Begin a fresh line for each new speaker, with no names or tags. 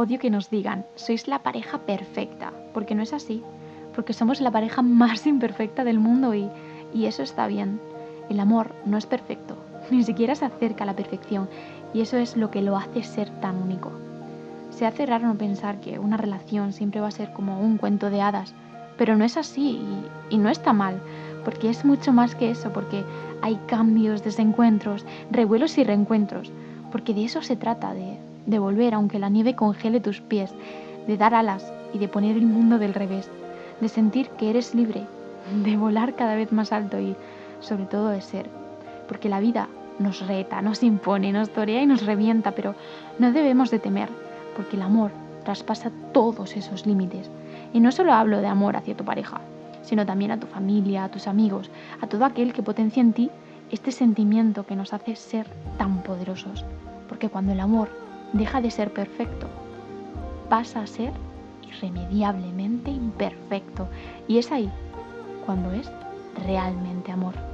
odio que nos digan, sois la pareja perfecta, porque no es así, porque somos la pareja más imperfecta del mundo y, y eso está bien. El amor no es perfecto, ni siquiera se acerca a la perfección y eso es lo que lo hace ser tan único. Se hace raro no pensar que una relación siempre va a ser como un cuento de hadas, pero no es así y, y no está mal, porque es mucho más que eso, porque hay cambios, desencuentros, revuelos y reencuentros, porque de eso se trata, de, de volver aunque la nieve congele tus pies, de dar alas y de poner el mundo del revés, de sentir que eres libre, de volar cada vez más alto y sobre todo de ser, porque la vida nos reta, nos impone, nos torea y nos revienta, pero no debemos de temer, porque el amor traspasa todos esos límites. Y no solo hablo de amor hacia tu pareja, sino también a tu familia, a tus amigos, a todo aquel que potencia en ti este sentimiento que nos hace ser tan poderosos. Porque cuando el amor deja de ser perfecto, pasa a ser irremediablemente imperfecto. Y es ahí cuando es realmente amor.